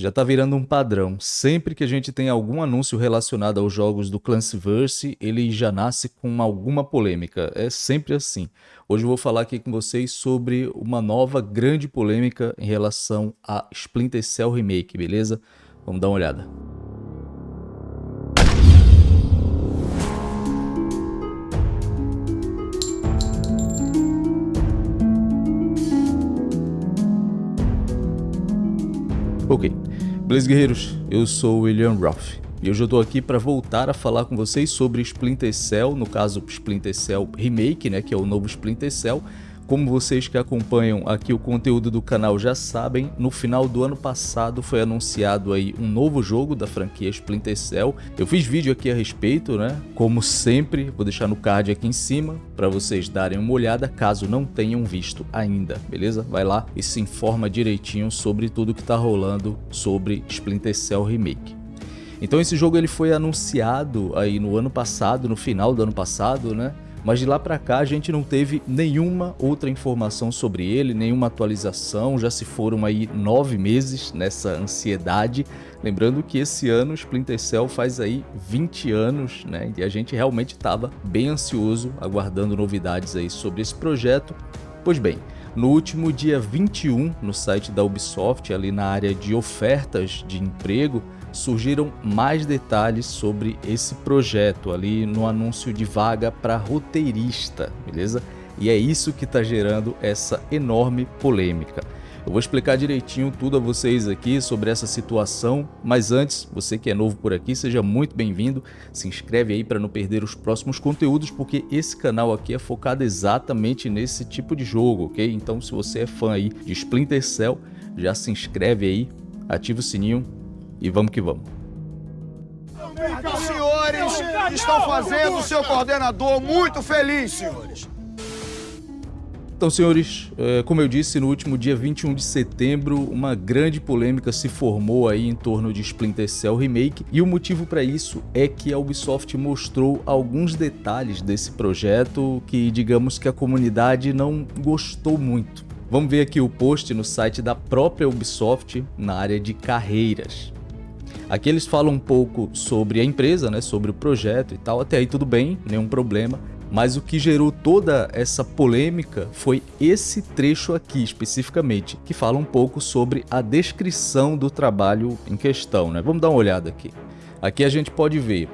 Já tá virando um padrão. Sempre que a gente tem algum anúncio relacionado aos jogos do Clancyverse, ele já nasce com alguma polêmica. É sempre assim. Hoje eu vou falar aqui com vocês sobre uma nova grande polêmica em relação a Splinter Cell Remake, beleza? Vamos dar uma olhada. Ok, beleza guerreiros, eu sou o William Roth e hoje eu estou aqui para voltar a falar com vocês sobre Splinter Cell, no caso Splinter Cell Remake, né, que é o novo Splinter Cell, como vocês que acompanham aqui o conteúdo do canal já sabem, no final do ano passado foi anunciado aí um novo jogo da franquia Splinter Cell. Eu fiz vídeo aqui a respeito, né? Como sempre, vou deixar no card aqui em cima para vocês darem uma olhada caso não tenham visto ainda, beleza? Vai lá e se informa direitinho sobre tudo que tá rolando sobre Splinter Cell Remake. Então esse jogo ele foi anunciado aí no ano passado, no final do ano passado, né? Mas de lá para cá a gente não teve nenhuma outra informação sobre ele, nenhuma atualização, já se foram aí nove meses nessa ansiedade, lembrando que esse ano Splinter Cell faz aí 20 anos, né, e a gente realmente estava bem ansioso, aguardando novidades aí sobre esse projeto, pois bem, no último dia 21, no site da Ubisoft, ali na área de ofertas de emprego, surgiram mais detalhes sobre esse projeto ali no anúncio de vaga para roteirista, beleza? E é isso que está gerando essa enorme polêmica. Eu vou explicar direitinho tudo a vocês aqui sobre essa situação, mas antes, você que é novo por aqui, seja muito bem-vindo, se inscreve aí para não perder os próximos conteúdos, porque esse canal aqui é focado exatamente nesse tipo de jogo, ok? Então se você é fã aí de Splinter Cell, já se inscreve aí, ativa o sininho e vamos que vamos. Os senhores estão fazendo o seu coordenador muito feliz, senhores. Então, senhores, é, como eu disse, no último dia 21 de setembro, uma grande polêmica se formou aí em torno de Splinter Cell Remake, e o motivo para isso é que a Ubisoft mostrou alguns detalhes desse projeto que, digamos que a comunidade não gostou muito. Vamos ver aqui o post no site da própria Ubisoft na área de carreiras. Aqui eles falam um pouco sobre a empresa, né, sobre o projeto e tal, até aí tudo bem, nenhum problema. Mas o que gerou toda essa polêmica foi esse trecho aqui especificamente, que fala um pouco sobre a descrição do trabalho em questão. Né? Vamos dar uma olhada aqui. Aqui a gente pode ver,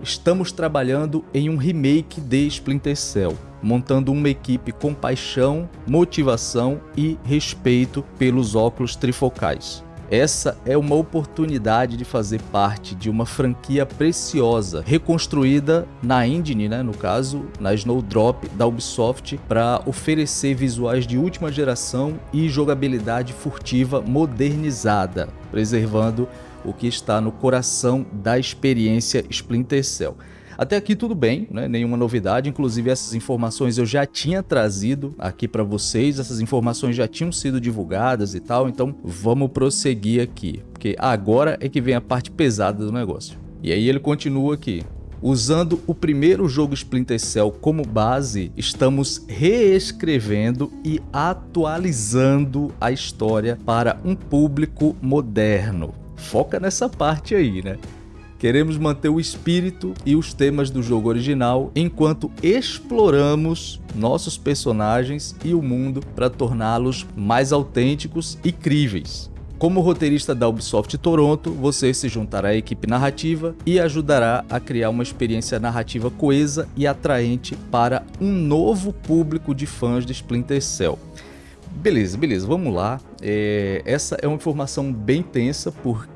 estamos trabalhando em um remake de Splinter Cell, montando uma equipe com paixão, motivação e respeito pelos óculos trifocais. Essa é uma oportunidade de fazer parte de uma franquia preciosa, reconstruída na engine, né, no caso, na Snowdrop da Ubisoft, para oferecer visuais de última geração e jogabilidade furtiva modernizada, preservando o que está no coração da experiência Splinter Cell. Até aqui tudo bem, né? nenhuma novidade, inclusive essas informações eu já tinha trazido aqui para vocês, essas informações já tinham sido divulgadas e tal, então vamos prosseguir aqui, porque agora é que vem a parte pesada do negócio. E aí ele continua aqui, Usando o primeiro jogo Splinter Cell como base, estamos reescrevendo e atualizando a história para um público moderno. Foca nessa parte aí, né? Queremos manter o espírito e os temas do jogo original enquanto exploramos nossos personagens e o mundo para torná-los mais autênticos e críveis. Como roteirista da Ubisoft Toronto, você se juntará à equipe narrativa e ajudará a criar uma experiência narrativa coesa e atraente para um novo público de fãs de Splinter Cell. Beleza, beleza, vamos lá. É, essa é uma informação bem tensa porque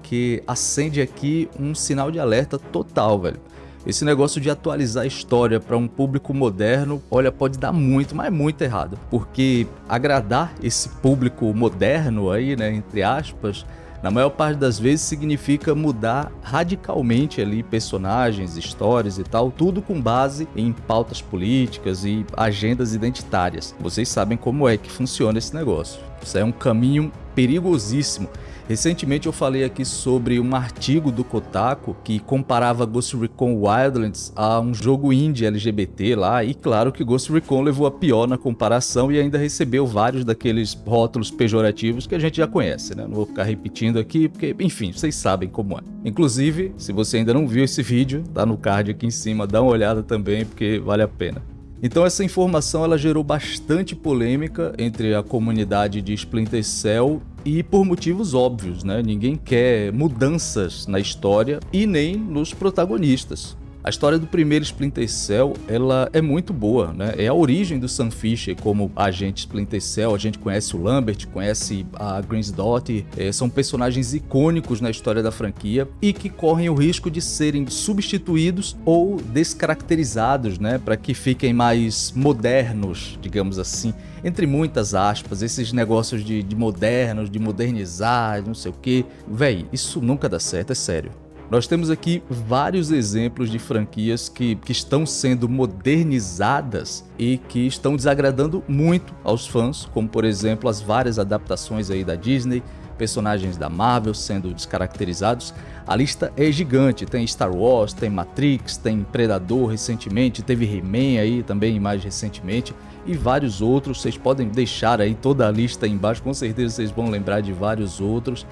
acende aqui um sinal de alerta total, velho. Esse negócio de atualizar a história para um público moderno, olha, pode dar muito, mas muito errado. Porque agradar esse público moderno aí, né, entre aspas, na maior parte das vezes significa mudar radicalmente ali personagens, histórias e tal, tudo com base em pautas políticas e agendas identitárias. Vocês sabem como é que funciona esse negócio. Isso é um caminho perigosíssimo Recentemente eu falei aqui sobre um artigo do Kotaku que comparava Ghost Recon Wildlands a um jogo indie LGBT lá, e claro que Ghost Recon levou a pior na comparação e ainda recebeu vários daqueles rótulos pejorativos que a gente já conhece, né? Não vou ficar repetindo aqui, porque, enfim, vocês sabem como é. Inclusive, se você ainda não viu esse vídeo, tá no card aqui em cima, dá uma olhada também, porque vale a pena. Então essa informação ela gerou bastante polêmica entre a comunidade de Splinter Cell e por motivos óbvios, né? Ninguém quer mudanças na história e nem nos protagonistas. A história do primeiro Splinter Cell, ela é muito boa, né? É a origem do Sam Fisher como agente Splinter Cell. A gente conhece o Lambert, conhece a Grace Dottie, é, são personagens icônicos na história da franquia e que correm o risco de serem substituídos ou descaracterizados, né? Para que fiquem mais modernos, digamos assim entre muitas aspas, esses negócios de, de modernos, de modernizar, não sei o que. Véi, isso nunca dá certo, é sério. Nós temos aqui vários exemplos de franquias que, que estão sendo modernizadas e que estão desagradando muito aos fãs, como por exemplo as várias adaptações aí da Disney, personagens da Marvel sendo descaracterizados. A lista é gigante, tem Star Wars, tem Matrix, tem Predador recentemente, teve He-Man aí também mais recentemente e vários outros. Vocês podem deixar aí toda a lista aí embaixo, com certeza vocês vão lembrar de vários outros.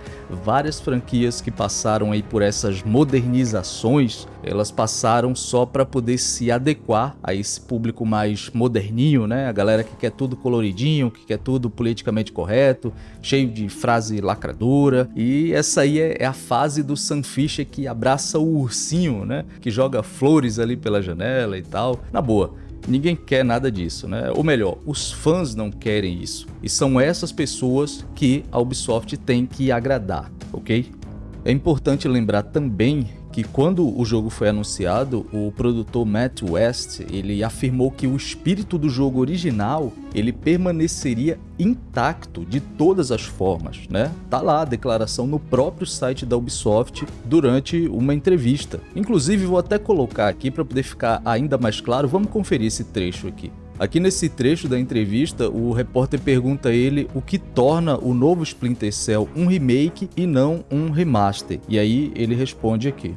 Várias franquias que passaram aí por essas modernizações, elas passaram só para poder se adequar a esse público mais moderninho, né? A galera que quer tudo coloridinho, que quer tudo politicamente correto, cheio de frase lacradora. E essa aí é, é a fase do Sam Fisher que abraça o ursinho, né? Que joga flores ali pela janela e tal. Na boa, Ninguém quer nada disso, né? Ou melhor, os fãs não querem isso. E são essas pessoas que a Ubisoft tem que agradar, ok? É importante lembrar também que quando o jogo foi anunciado, o produtor Matt West, ele afirmou que o espírito do jogo original, ele permaneceria intacto de todas as formas, né? Tá lá a declaração no próprio site da Ubisoft durante uma entrevista. Inclusive vou até colocar aqui para poder ficar ainda mais claro, vamos conferir esse trecho aqui. Aqui nesse trecho da entrevista, o repórter pergunta a ele o que torna o novo Splinter Cell um remake e não um remaster. E aí ele responde aqui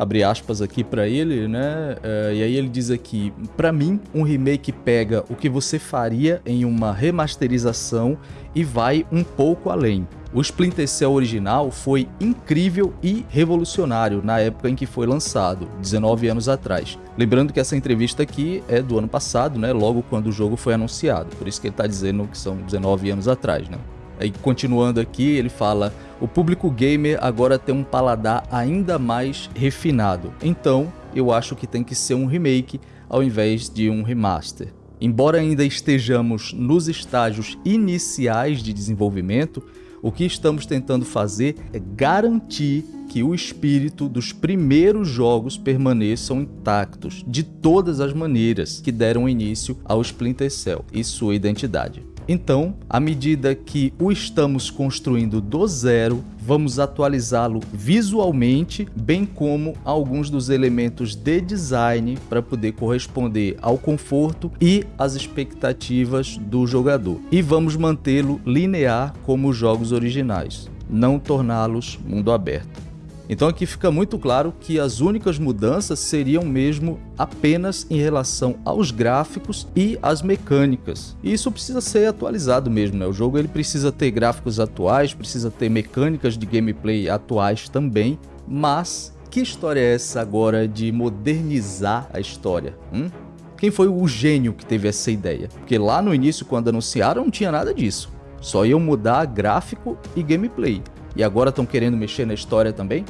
abre aspas aqui para ele, né? Uh, e aí ele diz aqui: para mim, um remake pega o que você faria em uma remasterização e vai um pouco além. O Splinter Cell original foi incrível e revolucionário na época em que foi lançado, 19 anos atrás. Lembrando que essa entrevista aqui é do ano passado, né? Logo quando o jogo foi anunciado. Por isso que ele está dizendo que são 19 anos atrás, né? Aí continuando aqui, ele fala: o público gamer agora tem um paladar ainda mais refinado. Então, eu acho que tem que ser um remake ao invés de um remaster. Embora ainda estejamos nos estágios iniciais de desenvolvimento, o que estamos tentando fazer é garantir que o espírito dos primeiros jogos permaneçam intactos de todas as maneiras que deram início ao Splinter Cell e sua identidade. Então, à medida que o estamos construindo do zero, vamos atualizá-lo visualmente, bem como alguns dos elementos de design para poder corresponder ao conforto e às expectativas do jogador. E vamos mantê-lo linear como os jogos originais, não torná-los mundo aberto. Então aqui fica muito claro que as únicas mudanças seriam mesmo apenas em relação aos gráficos e às mecânicas. E isso precisa ser atualizado mesmo, né? O jogo ele precisa ter gráficos atuais, precisa ter mecânicas de gameplay atuais também, mas que história é essa agora de modernizar a história? Hum? Quem foi o gênio que teve essa ideia? Porque lá no início, quando anunciaram, não tinha nada disso. Só iam mudar gráfico e gameplay e agora estão querendo mexer na história também.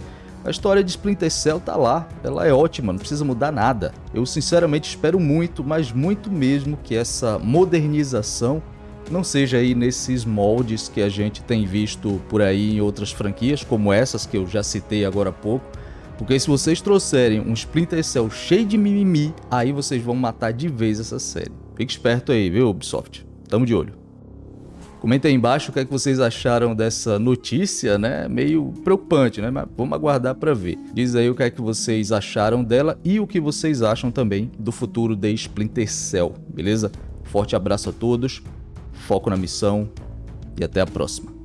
A história de Splinter Cell tá lá, ela é ótima, não precisa mudar nada. Eu sinceramente espero muito, mas muito mesmo que essa modernização não seja aí nesses moldes que a gente tem visto por aí em outras franquias, como essas que eu já citei agora há pouco. Porque se vocês trouxerem um Splinter Cell cheio de mimimi, aí vocês vão matar de vez essa série. Fique esperto aí, viu, Ubisoft? Tamo de olho. Comenta aí embaixo o que, é que vocês acharam dessa notícia, né? Meio preocupante, né? Mas vamos aguardar para ver. Diz aí o que é que vocês acharam dela e o que vocês acham também do futuro de Splinter Cell, beleza? Forte abraço a todos, foco na missão e até a próxima.